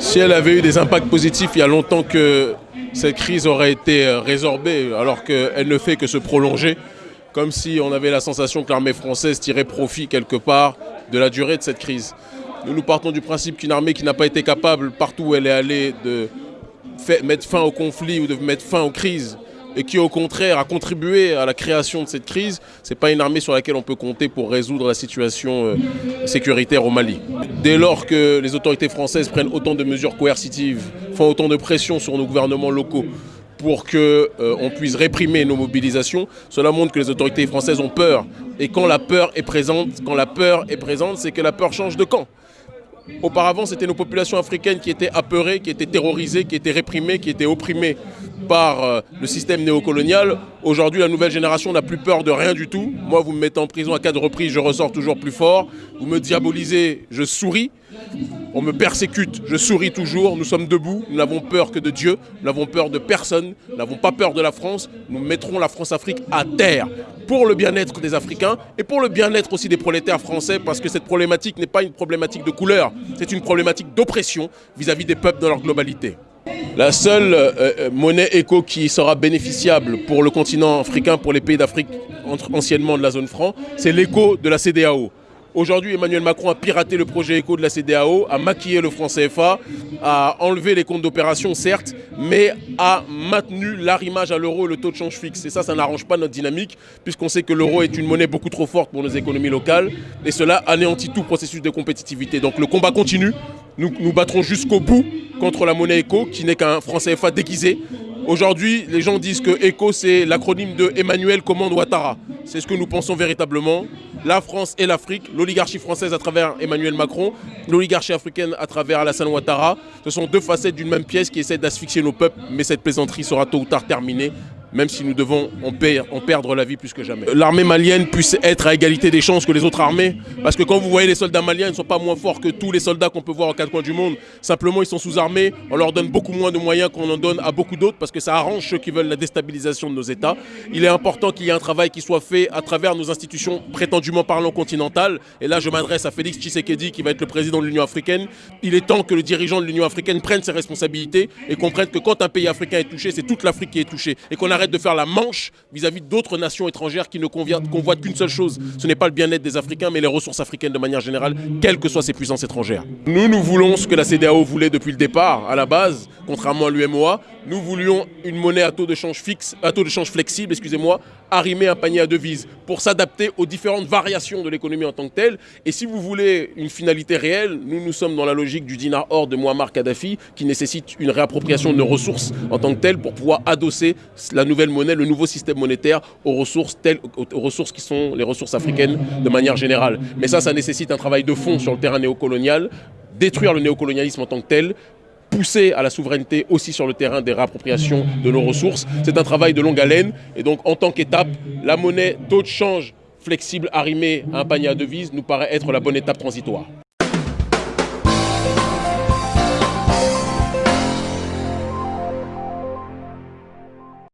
Si elle avait eu des impacts positifs, il y a longtemps que cette crise aurait été résorbée, alors qu'elle ne fait que se prolonger, comme si on avait la sensation que l'armée française tirait profit quelque part de la durée de cette crise. Nous, nous partons du principe qu'une armée qui n'a pas été capable, partout où elle est allée, de mettre fin au conflit ou de mettre fin aux crises, et qui au contraire a contribué à la création de cette crise, ce n'est pas une armée sur laquelle on peut compter pour résoudre la situation euh, sécuritaire au Mali. Dès lors que les autorités françaises prennent autant de mesures coercitives, font autant de pression sur nos gouvernements locaux pour qu'on euh, puisse réprimer nos mobilisations, cela montre que les autorités françaises ont peur. Et quand la peur est présente, quand la peur est présente, c'est que la peur change de camp. Auparavant, c'était nos populations africaines qui étaient apeurées, qui étaient terrorisées, qui étaient réprimées, qui étaient opprimées par euh, le système néocolonial. Aujourd'hui, la nouvelle génération n'a plus peur de rien du tout. Moi, vous me mettez en prison à quatre reprises, je ressors toujours plus fort. Vous me diabolisez, je souris. On me persécute, je souris toujours. Nous sommes debout, nous n'avons peur que de Dieu, nous n'avons peur de personne, nous n'avons pas peur de la France. Nous mettrons la France-Afrique à terre pour le bien-être des Africains et pour le bien-être aussi des prolétaires français parce que cette problématique n'est pas une problématique de couleur, c'est une problématique d'oppression vis-à-vis des peuples dans leur globalité. La seule euh, euh, monnaie éco qui sera bénéficiable pour le continent africain, pour les pays d'Afrique anciennement de la zone franc, c'est l'éco de la CDAO. Aujourd'hui, Emmanuel Macron a piraté le projet éco de la CDAO, a maquillé le franc CFA, a enlevé les comptes d'opération, certes, mais a maintenu l'arrimage à l'euro et le taux de change fixe. Et ça, ça n'arrange pas notre dynamique, puisqu'on sait que l'euro est une monnaie beaucoup trop forte pour nos économies locales, et cela anéantit tout processus de compétitivité. Donc le combat continue, nous nous battrons jusqu'au bout contre la monnaie éco, qui n'est qu'un franc CFA déguisé. Aujourd'hui, les gens disent que ECO, c'est l'acronyme de Emmanuel Commande Ouattara. C'est ce que nous pensons véritablement. La France et l'Afrique, l'oligarchie française à travers Emmanuel Macron, l'oligarchie africaine à travers Alassane Ouattara, ce sont deux facettes d'une même pièce qui essaient d'asphyxier nos peuples, mais cette plaisanterie sera tôt ou tard terminée même si nous devons en, perdre la vie plus que jamais. L'armée malienne puisse être à égalité des chances que les autres armées, parce que quand vous voyez les soldats maliens, ils ne sont pas moins forts que tous les soldats qu'on peut voir en quatre coins du monde. Simplement, ils sont sous-armés, on leur donne beaucoup moins de moyens qu'on en donne à beaucoup d'autres, parce que ça arrange ceux qui veulent la déstabilisation de nos États. Il est important qu'il y ait un travail qui soit fait à travers nos institutions prétendument parlant continentales. Et là, je m'adresse à Félix Tshisekedi, qui va être le président de l'Union africaine. Il est temps que le dirigeant de l'Union africaine prenne ses responsabilités et comprenne que quand un pays africain est touché, c'est toute l'Afrique qui est touchée. Et qu'on arrête de faire la manche vis-à-vis d'autres nations étrangères qui ne convoitent qu'une seule chose. Ce n'est pas le bien-être des Africains, mais les ressources africaines de manière générale, quelles que soient ces puissances étrangères. Nous, nous voulons ce que la CDAO voulait depuis le départ, à la base, contrairement à l'UMOA. Nous voulions une monnaie à taux de change fixe, à taux de change flexible, excusez-moi, arrimer un panier à devises pour s'adapter aux différentes variations de l'économie en tant que telle. Et si vous voulez une finalité réelle, nous, nous sommes dans la logique du dinar or de Muammar Kadhafi qui nécessite une réappropriation de nos ressources en tant que telle pour pouvoir adosser la nouvelle monnaie le nouveau système monétaire aux ressources, telles, aux ressources qui sont les ressources africaines de manière générale. Mais ça, ça nécessite un travail de fond sur le terrain néocolonial, détruire le néocolonialisme en tant que tel, pousser à la souveraineté aussi sur le terrain des réappropriations de nos ressources. C'est un travail de longue haleine et donc en tant qu'étape, la monnaie taux de change flexible arrimée à un panier à devises nous paraît être la bonne étape transitoire.